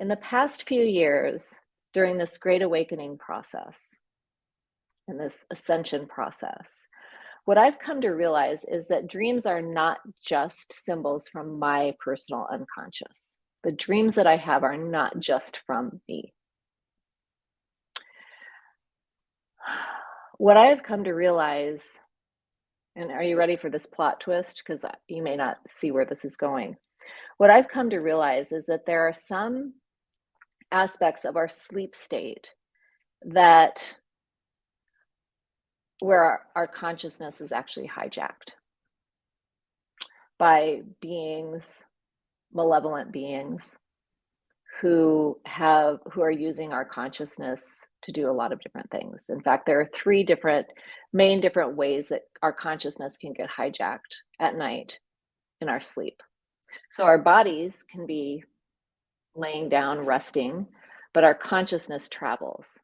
In the past few years, during this great awakening process and this ascension process, what I've come to realize is that dreams are not just symbols from my personal unconscious. The dreams that I have are not just from me. What I have come to realize, and are you ready for this plot twist? Because you may not see where this is going. What I've come to realize is that there are some aspects of our sleep state that where our, our consciousness is actually hijacked by beings, malevolent beings who have who are using our consciousness to do a lot of different things. In fact, there are three different main different ways that our consciousness can get hijacked at night in our sleep. So our bodies can be laying down resting, but our consciousness travels.